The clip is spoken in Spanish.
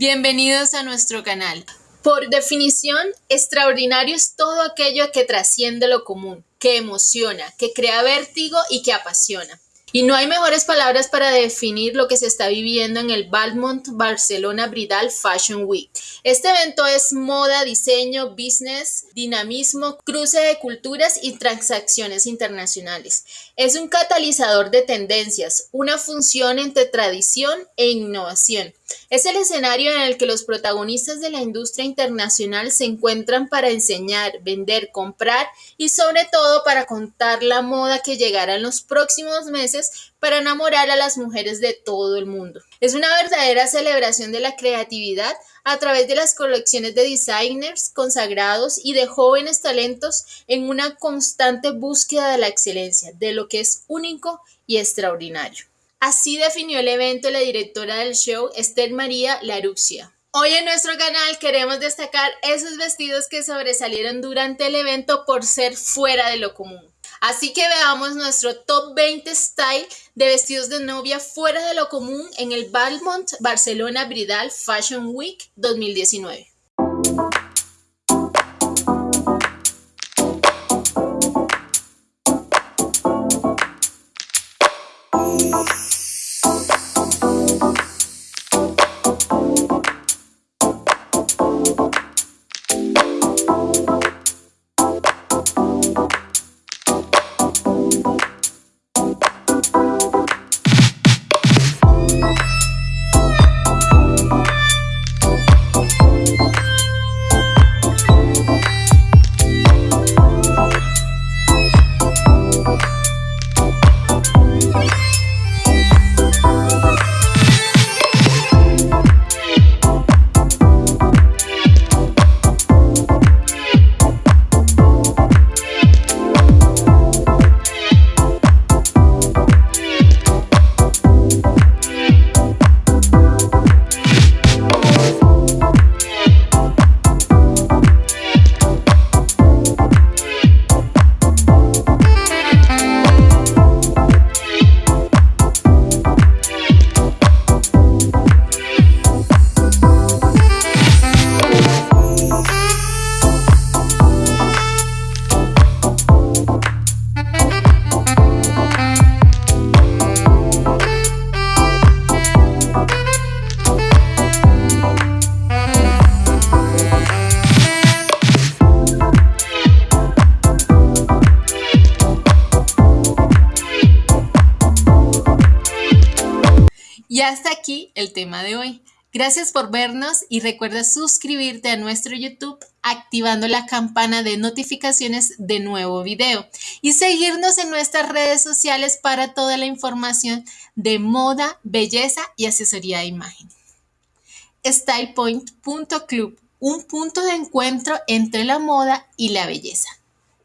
Bienvenidos a nuestro canal. Por definición, extraordinario es todo aquello que trasciende lo común, que emociona, que crea vértigo y que apasiona. Y no hay mejores palabras para definir lo que se está viviendo en el Balmont Barcelona Bridal Fashion Week. Este evento es moda, diseño, business, dinamismo, cruce de culturas y transacciones internacionales. Es un catalizador de tendencias, una función entre tradición e innovación. Es el escenario en el que los protagonistas de la industria internacional se encuentran para enseñar, vender, comprar y sobre todo para contar la moda que llegará en los próximos meses para enamorar a las mujeres de todo el mundo. Es una verdadera celebración de la creatividad a través de las colecciones de designers consagrados y de jóvenes talentos en una constante búsqueda de la excelencia, de lo que es único y extraordinario. Así definió el evento la directora del show, Esther María Laruxia. Hoy en nuestro canal queremos destacar esos vestidos que sobresalieron durante el evento por ser fuera de lo común. Así que veamos nuestro top 20 style de vestidos de novia fuera de lo común en el Balmont Barcelona Bridal Fashion Week 2019. Y hasta aquí el tema de hoy. Gracias por vernos y recuerda suscribirte a nuestro YouTube activando la campana de notificaciones de nuevo video y seguirnos en nuestras redes sociales para toda la información de moda, belleza y asesoría de imagen. StylePoint.club, un punto de encuentro entre la moda y la belleza.